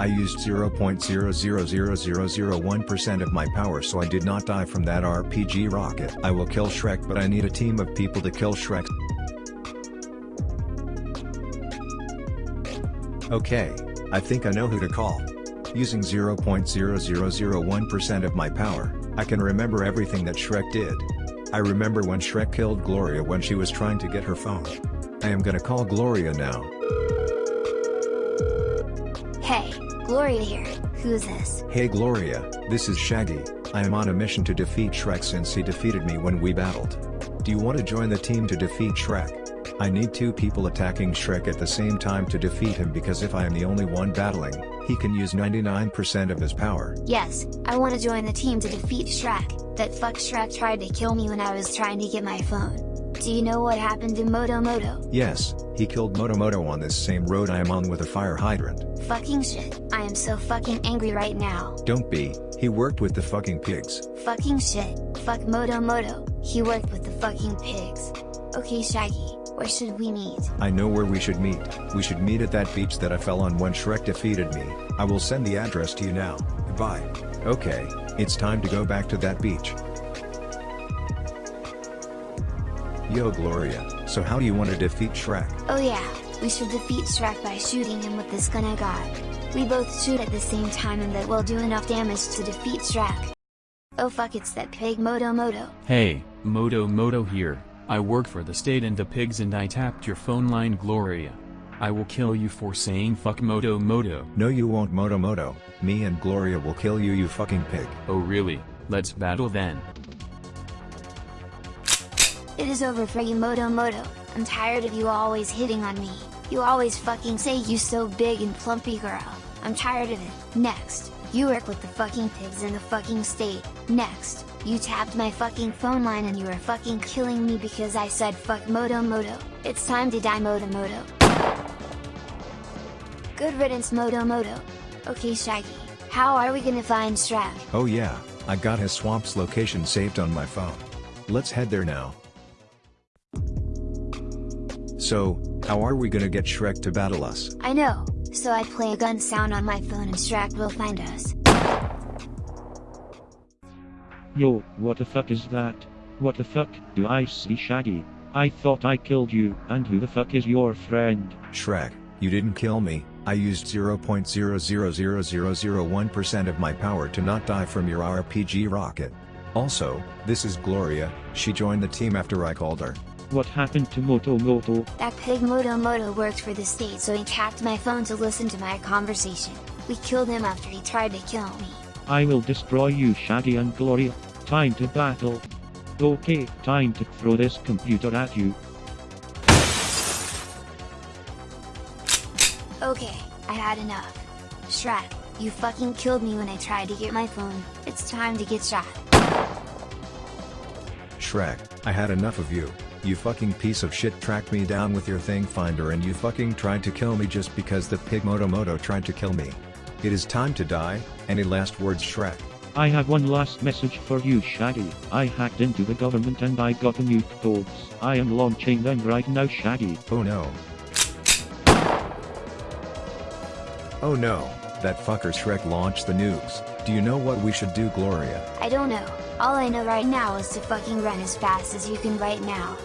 I used 0.0000001% of my power so I did not die from that RPG rocket. I will kill Shrek but I need a team of people to kill Shrek. Okay, I think I know who to call. Using 0.0001% of my power, I can remember everything that Shrek did. I remember when Shrek killed Gloria when she was trying to get her phone. I am gonna call Gloria now. Hey, Gloria here, who's this? Hey Gloria, this is Shaggy, I am on a mission to defeat Shrek since he defeated me when we battled. Do you want to join the team to defeat Shrek? I need two people attacking Shrek at the same time to defeat him because if I am the only one battling, he can use 99% of his power. Yes, I want to join the team to defeat Shrek, that fuck Shrek tried to kill me when I was trying to get my phone. Do you know what happened to Moto Moto? Yes, he killed Moto Moto on this same road I am on with a fire hydrant. Fucking shit, I am so fucking angry right now. Don't be, he worked with the fucking pigs. Fucking shit, fuck Moto Moto, he worked with the fucking pigs. Okay Shaggy, where should we meet? I know where we should meet, we should meet at that beach that I fell on when Shrek defeated me, I will send the address to you now, goodbye. Okay, it's time to go back to that beach. Yo Gloria, so how do you want to defeat Shrek? Oh yeah, we should defeat Shrek by shooting him with this gun I got. We both shoot at the same time and that will do enough damage to defeat Shrek. Oh fuck it's that pig Moto Moto. Hey, Moto Moto here, I work for the state and the pigs and I tapped your phone line Gloria. I will kill you for saying fuck Moto Moto. No you won't Moto Moto, me and Gloria will kill you you fucking pig. Oh really, let's battle then. It is over for you Moto Moto, I'm tired of you always hitting on me, you always fucking say you so big and plumpy girl, I'm tired of it, next, you work with the fucking pigs in the fucking state, next, you tapped my fucking phone line and you are fucking killing me because I said fuck Moto Moto, it's time to die Moto Moto. Good riddance Moto Moto. Okay Shaggy, how are we gonna find Shrek? Oh yeah, I got his swamp's location saved on my phone. Let's head there now. So, how are we gonna get Shrek to battle us? I know, so I play a gun sound on my phone and Shrek will find us. Yo, what the fuck is that? What the fuck, do I see Shaggy? I thought I killed you, and who the fuck is your friend? Shrek, you didn't kill me, I used 0.0000001% of my power to not die from your RPG rocket. Also, this is Gloria, she joined the team after I called her. What happened to Moto Moto? That pig Moto Moto worked for the state so he tapped my phone to listen to my conversation. We killed him after he tried to kill me. I will destroy you Shaggy and Gloria. Time to battle. Okay, time to throw this computer at you. Okay, I had enough. Shrek, you fucking killed me when I tried to get my phone, it's time to get shot. Shrek, I had enough of you. You fucking piece of shit tracked me down with your thing finder and you fucking tried to kill me just because the pig Moto Moto tried to kill me. It is time to die, any last words Shrek? I have one last message for you Shaggy. I hacked into the government and I got the nuke codes. I am launching them right now Shaggy. Oh no. Oh no, that fucker Shrek launched the nukes. Do you know what we should do Gloria? I don't know, all I know right now is to fucking run as fast as you can right now.